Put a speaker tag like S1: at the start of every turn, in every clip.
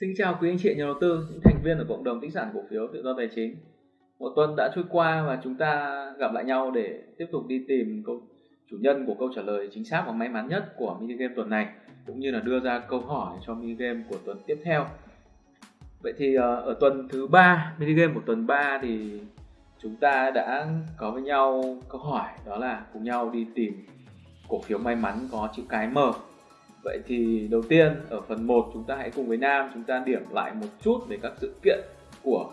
S1: Xin chào quý anh chị nhà đầu tư, những thành viên ở cộng đồng tích sản cổ phiếu tự do tài chính. Một tuần đã trôi qua và chúng ta gặp lại nhau để tiếp tục đi tìm câu chủ nhân của câu trả lời chính xác và may mắn nhất của mini game tuần này cũng như là đưa ra câu hỏi cho mini game của tuần tiếp theo. Vậy thì ờ, ở tuần thứ ba, mini game của tuần 3 thì chúng ta đã có với nhau câu hỏi đó là cùng nhau đi tìm cổ phiếu may mắn có chữ cái M Vậy thì đầu tiên, ở phần 1 chúng ta hãy cùng với Nam chúng ta điểm lại một chút về các sự kiện của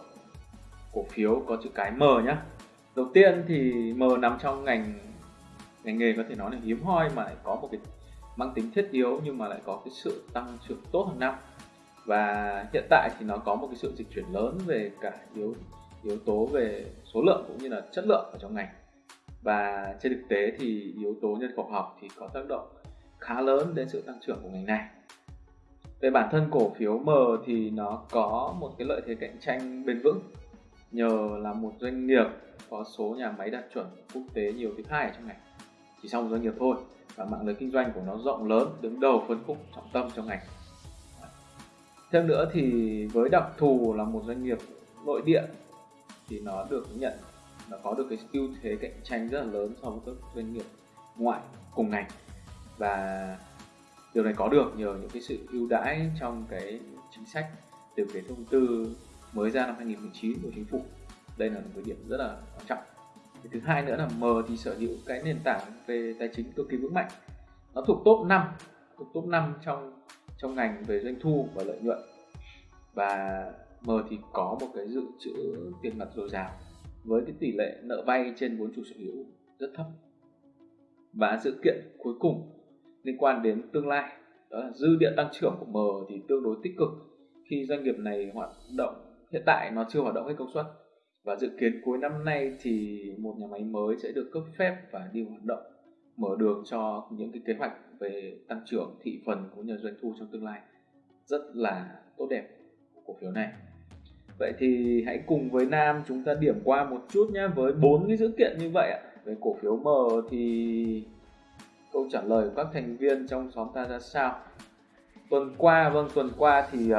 S1: cổ phiếu có chữ cái M nhé. Đầu tiên thì M nằm trong ngành ngành nghề có thể nói là hiếm hoi mà lại có một cái mang tính thiết yếu nhưng mà lại có cái sự tăng trưởng tốt hàng năm và hiện tại thì nó có một cái sự dịch chuyển lớn về cả yếu yếu tố về số lượng cũng như là chất lượng ở trong ngành và trên thực tế thì yếu tố nhân khẩu học thì có tác động khá lớn đến sự tăng trưởng của ngành này. Về bản thân cổ phiếu M thì nó có một cái lợi thế cạnh tranh bền vững, nhờ là một doanh nghiệp có số nhà máy đạt chuẩn quốc tế nhiều thứ hai ở trong ngành. Chỉ sau một doanh nghiệp thôi và mạng lưới kinh doanh của nó rộng lớn, đứng đầu phân khúc trọng tâm trong ngành. Thêm nữa thì với đặc thù là một doanh nghiệp nội địa thì nó được nhận, nó có được cái ưu thế cạnh tranh rất là lớn so với các doanh nghiệp ngoại cùng ngành và điều này có được nhờ những cái sự ưu đãi trong cái chính sách từ cái thông tư mới ra năm 2019 của chính phủ. Đây là một cái điểm rất là quan trọng. Cái thứ hai nữa là M thì sở hữu cái nền tảng về tài chính cực kỳ vững mạnh. Nó thuộc top 5 thuộc top 5 trong trong ngành về doanh thu và lợi nhuận. Và M thì có một cái dự trữ tiền mặt dồi dào với cái tỷ lệ nợ vay trên vốn chủ sở hữu rất thấp. Và sự kiện cuối cùng liên quan đến tương lai. Đó là dư địa tăng trưởng của M thì tương đối tích cực. Khi doanh nghiệp này hoạt động, hiện tại nó chưa hoạt động hết công suất. Và dự kiến cuối năm nay thì một nhà máy mới sẽ được cấp phép và đi hoạt động, mở đường cho những cái kế hoạch về tăng trưởng thị phần cũng như doanh thu trong tương lai. Rất là tốt đẹp của cổ phiếu này. Vậy thì hãy cùng với Nam chúng ta điểm qua một chút nhé với bốn cái dữ kiện như vậy ạ, về cổ phiếu M thì câu trả lời của các thành viên trong xóm ta ra sao? Tuần qua vâng tuần qua thì uh,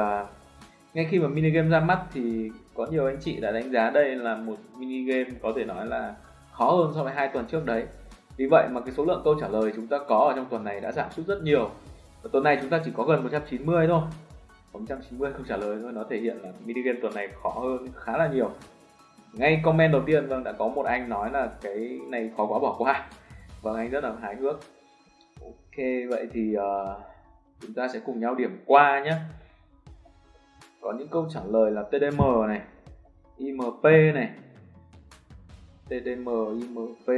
S1: ngay khi mà mini game ra mắt thì có nhiều anh chị đã đánh giá đây là một mini game có thể nói là khó hơn so với hai tuần trước đấy. Vì vậy mà cái số lượng câu trả lời chúng ta có ở trong tuần này đã giảm sút rất nhiều. Và tuần này chúng ta chỉ có gần 190 thôi. 190 câu trả lời thôi nó thể hiện là mini game tuần này khó hơn khá là nhiều. Ngay comment đầu tiên vâng đã có một anh nói là cái này khó quá bỏ qua. Vâng anh rất là hài hước ok vậy thì uh, chúng ta sẽ cùng nhau điểm qua nhé. Có những câu trả lời là TDM này IMP này TDM IMP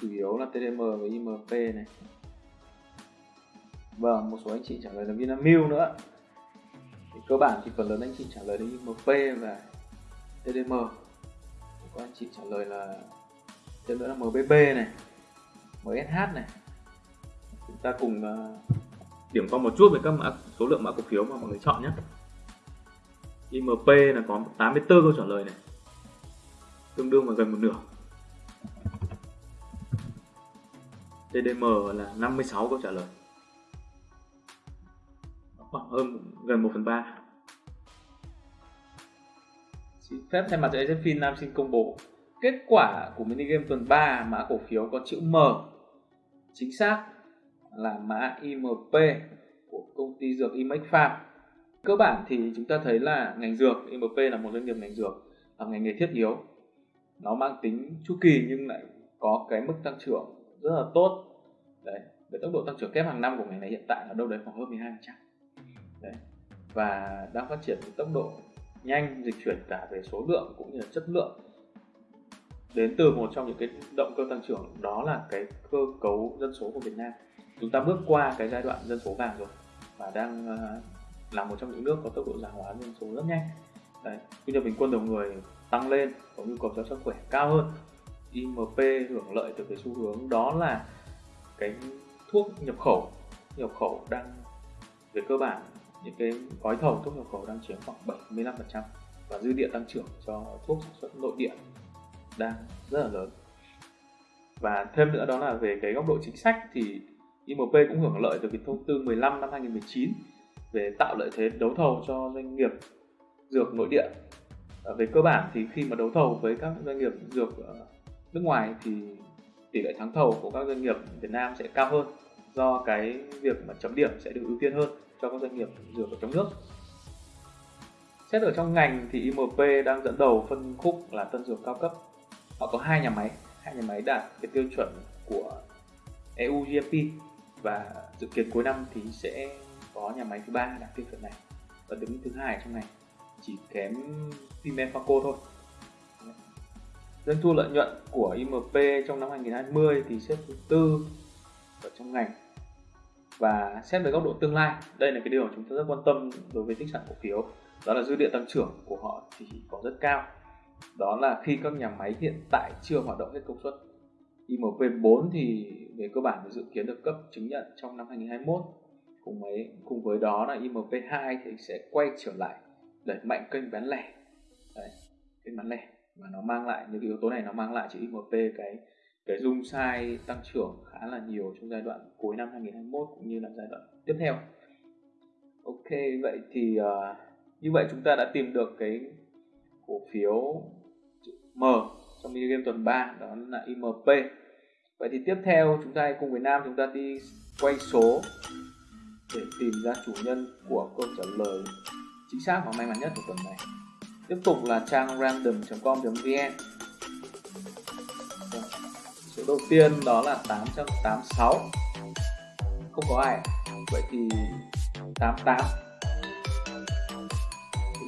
S1: chủ yếu là TDM và IMP này. Vâng một số anh chị trả lời là Vinamilk nữa. Thì cơ bản thì phần lớn anh chị trả lời là IMP và TDM có anh chị trả lời là thêm nữa là MBB này. MSH này. Chúng ta cùng uh, điểm qua một chút về các mã, số lượng mã cổ phiếu mà mọi người chọn nhé. IMP là có 84 câu trả lời này. Tương đương vào gần một nửa. TDM là 56 câu trả lời. Khoảng hơn gần 1 phần 3 Xin phép thay mặt cho AZFIN Nam xin công bố kết quả của mini game tuần 3 mã cổ phiếu có chữ M chính xác là mã IMP của công ty dược Imex Farm cơ bản thì chúng ta thấy là ngành dược IMP là một doanh nghiệp ngành dược, là ngành nghề thiết yếu. Nó mang tính chu kỳ nhưng lại có cái mức tăng trưởng rất là tốt. Đấy về tốc độ tăng trưởng kép hàng năm của ngành này hiện tại là đâu đấy khoảng hơn 12 đấy, và đang phát triển với tốc độ nhanh, dịch chuyển cả về số lượng cũng như là chất lượng đến từ một trong những cái động cơ tăng trưởng đó là cái cơ cấu dân số của Việt Nam. Chúng ta bước qua cái giai đoạn dân số vàng rồi và đang ờ, là một trong những nước có tốc độ già hóa dân số rất nhanh. Đấy, thu nhập bình quân đầu người tăng lên có nhu cầu chăm sức khỏe cao hơn. IMP hưởng lợi từ cái xu hướng đó là cái thuốc nhập khẩu. Nhập khẩu đang về cơ bản những cái gói thầu thuốc nhập khẩu đang chiếm khoảng 75% và dư địa tăng trưởng cho thuốc sản xuất nội địa đang rất là lớn. Và thêm nữa đó là về cái góc độ chính sách thì IMP cũng hưởng lợi từ cái thông tư 15 năm 2019 về tạo lợi thế đấu thầu cho doanh nghiệp dược nội địa. À, về cơ bản thì khi mà đấu thầu với các doanh nghiệp dược ờ, nước ngoài thì tỷ lệ thắng thầu của các doanh nghiệp Việt Nam sẽ cao hơn do cái việc mà chấm điểm sẽ được ưu tiên hơn cho các doanh nghiệp dược ở trong nước. Xét ở trong ngành thì IMP đang dẫn đầu phân khúc là tân dược cao cấp họ có hai nhà máy. Hai nhà máy đạt cái tiêu chuẩn của EU GMP và dự kiến cuối năm thì sẽ có nhà máy thứ ba đạt tiêu chuẩn này và đứng thứ hai trong này. Chỉ kém Siemens thôi. Doanh thu lợi nhuận của IMP trong năm 2020 thì xếp thứ tư ở trong ngành. Và xét về góc độ tương lai, đây là cái điều chúng tôi rất quan tâm đối với tích sản cổ phiếu. Đó là dư địa tăng trưởng của họ thì có rất cao đó là khi các nhà máy hiện tại chưa hoạt động hết công suất. IMP4 thì về cơ bản dự kiến được cấp chứng nhận trong năm 2021 cùng với cùng với đó là IMP2 thì sẽ quay trở lại đẩy mạnh kênh bán lẻ. Đấy, kênh bán lẻ. Và nó mang lại những yếu tố này nó mang lại cho IMP cái cái dung sai tăng trưởng khá là nhiều trong giai đoạn cuối năm 2021 cũng như là giai đoạn tiếp theo. Ok vậy thì uh, như vậy chúng ta đã tìm được cái cổ phiếu M trong mini game tuần 3 đó là IMP. Vậy thì tiếp theo chúng ta cùng với Nam chúng ta đi quay số để tìm ra chủ nhân của câu trả lời chính xác và may mắn nhất của tuần này. Tiếp tục là trang random.com.vn vâng, Số đầu tiên đó là 886 Không có ai Vậy thì 88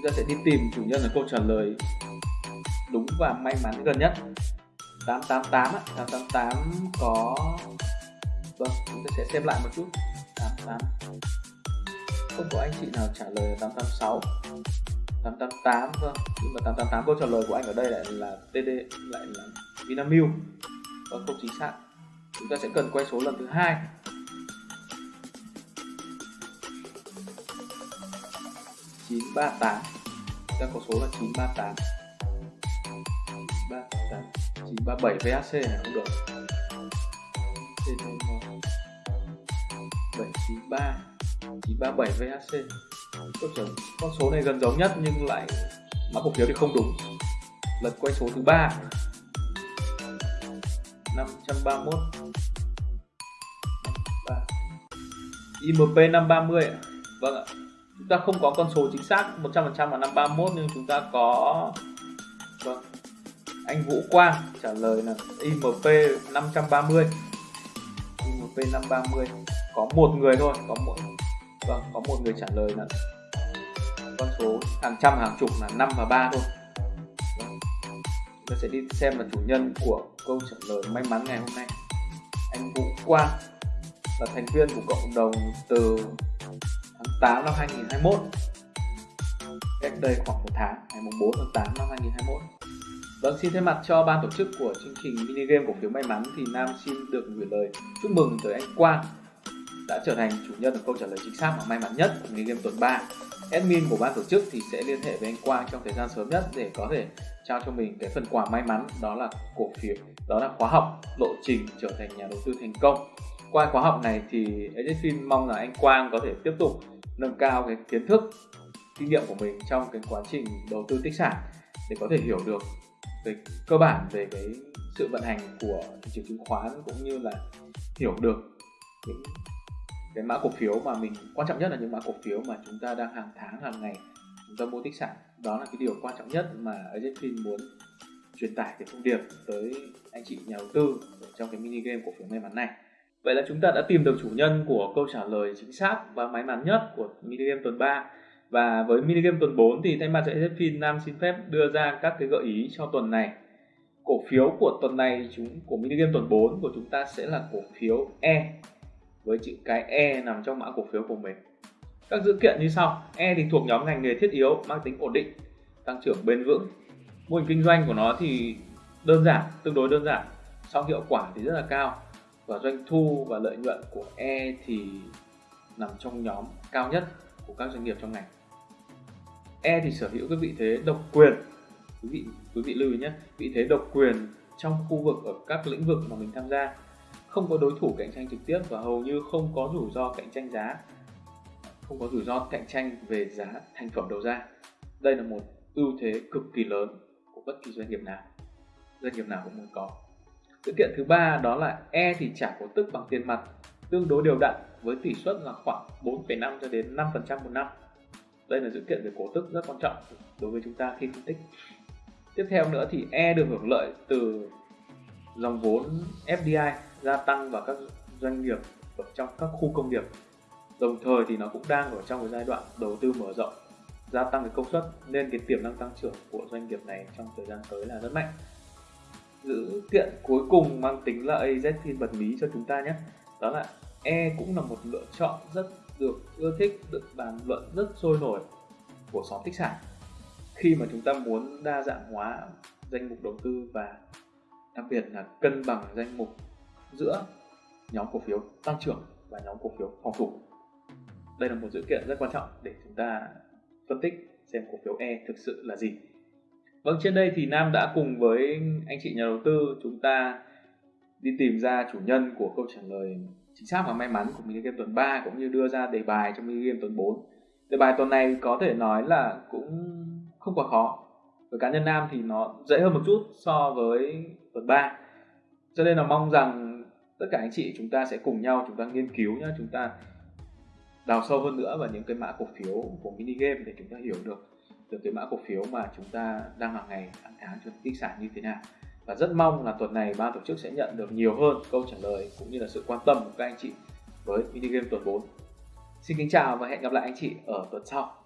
S1: ta sẽ đi tìm chủ nhân ở câu trả lời đúng và may mắn gần nhất. 888 á, 888 có Vâng, chúng ta sẽ xem lại một chút. 88 Không có anh chị nào trả lời 886 888 vâng. Nhưng mà 888 câu trả lời của anh ở đây lại là TD lại là Vinamilk. Vâng không chính xác. Chúng ta sẽ cần quay số lần thứ hai. Chín ba tám. Có số là chín ba tám. ba tám, chín ba bảy VHC này không được. Bảy chín ba chín ba bảy VHC câu con số này gần giống nhất nhưng lại mã cổ phiếu thì không đúng. Lần quay số thứ ba. 531 IMP 530 Vâng ạ. Chúng ta không có con số chính xác 100% vào năm 31 nhưng chúng ta có Vâng. Anh Vũ Quang trả lời là IMP 530 IMP 530 Có một người thôi, Có một Vâng có một người trả lời là con số hàng trăm, hàng chục là 5 và 3 thôi. Vâng. chúng ta sẽ đi xem là chủ nhân của câu trả lời may mắn ngày hôm nay. Anh Vũ Quang là thành viên của cộng đồng từ 8 năm 2021 cách đây khoảng một tháng ngày 4 tháng 8 năm 2021 Vâng, xin thay mặt cho ban tổ chức của chương trình mini game cổ phiếu may mắn thì Nam xin được gửi lời chúc mừng tới anh Quang đã trở thành chủ nhân được câu trả lời chính xác và may mắn nhất của mini game tuần 3 admin của ban tổ chức thì sẽ liên hệ với anh Quang trong thời gian sớm nhất để có thể trao cho mình cái phần quà may mắn đó là cổ phiếu đó là khóa học lộ trình trở thành nhà đầu tư thành công. Qua khóa học này thì admin mong là anh Quang có thể tiếp tục nâng cao cái kiến thức, kinh nghiệm của mình trong cái quá trình đầu tư tích sản để có thể hiểu được về cơ bản về cái sự vận hành của thị trường chứng khoán cũng như là hiểu được những cái mã cổ phiếu mà mình, quan trọng nhất là những mã cổ phiếu mà chúng ta đang hàng tháng, hàng ngày chúng ta mua tích sản. Đó là cái điều quan trọng nhất mà Agenfin muốn truyền tải cái thông điệp tới anh chị nhà đầu tư trong cái mini game cổ phiếu may mắn này vậy là chúng ta đã tìm được chủ nhân của câu trả lời chính xác và may mắn nhất của mini game tuần 3 và với mini game tuần 4 thì thay mặt cho Agenfin Nam xin phép đưa ra các cái gợi ý cho tuần này cổ phiếu của tuần này chúng của mini game tuần 4 của chúng ta sẽ là cổ phiếu E với chữ cái E nằm trong mã cổ phiếu của mình. Các dữ kiện như sau. E thì thuộc nhóm ngành nghề thiết yếu, mang tính ổn định, tăng trưởng bền vững. Mô hình kinh doanh của nó thì đơn giản, tương đối đơn giản, song hiệu quả thì rất là cao. Và doanh thu và lợi nhuận của E thì nằm trong nhóm cao nhất của các doanh nghiệp trong ngành. E thì sở hữu cái vị thế độc quyền. Quý vị quý vị lưu ý nhé, vị thế độc quyền trong khu vực ở các lĩnh vực mà mình tham gia không có đối thủ cạnh tranh trực tiếp và hầu như không có rủi ro cạnh tranh giá không có rủi ro cạnh tranh về giá thành phẩm đầu ra. Đây là một ưu thế cực kỳ lớn của bất kỳ doanh nghiệp nào. Doanh nghiệp nào cũng muốn có. Sự kiện thứ ba đó là E thì trả cổ tức bằng tiền mặt tương đối đều đặn với tỷ suất là khoảng 4,5 cho đến 5% một năm. Đây là sự kiện về cổ tức rất quan trọng đối với chúng ta khi phân tích. Tiếp theo nữa thì E được hưởng lợi từ dòng vốn FDI gia tăng vào các doanh nghiệp ở trong các khu công nghiệp. Đồng thời thì nó cũng đang ở trong cái giai đoạn đầu tư mở rộng, gia tăng cái công suất nên cái tiềm năng tăng trưởng của doanh nghiệp này trong thời gian tới là rất mạnh. Dữ kiện cuối cùng mang tính là AZ phiên bật mí cho chúng ta nhé. Đó là E cũng là một lựa chọn rất được ưa thích, được bàn luận rất sôi nổi của xóm tích sản. Khi mà chúng ta muốn đa dạng hóa danh mục đầu tư và đặc biệt là cân bằng danh mục giữa nhóm cổ phiếu tăng trưởng và nhóm cổ phiếu phòng thủ. Đây là một dữ kiện rất quan trọng để chúng ta phân tích xem cổ phiếu E thực sự là gì vâng trên đây thì Nam đã cùng với anh chị nhà đầu tư chúng ta đi tìm ra chủ nhân của câu trả lời chính xác và may mắn của mini game tuần 3 cũng như đưa ra đề bài trong mini game tuần 4 đề bài tuần này có thể nói là cũng không quá khó. Với cá nhân nam thì nó dễ hơn một chút so với tuần 3 cho nên là mong rằng tất cả anh chị chúng ta sẽ cùng nhau chúng ta nghiên cứu nhá, chúng ta đào sâu hơn nữa vào những cái mã cổ phiếu của mini game để chúng ta hiểu được được cái mã cổ phiếu mà chúng ta đang hàng ngày hàng tháng cho tích sản như thế nào. Và rất mong là tuần này ban tổ chức sẽ nhận được nhiều hơn câu trả lời cũng như là sự quan tâm của các anh chị với mini game tuần 4 xin kính chào và hẹn gặp lại anh chị ở tuần sau.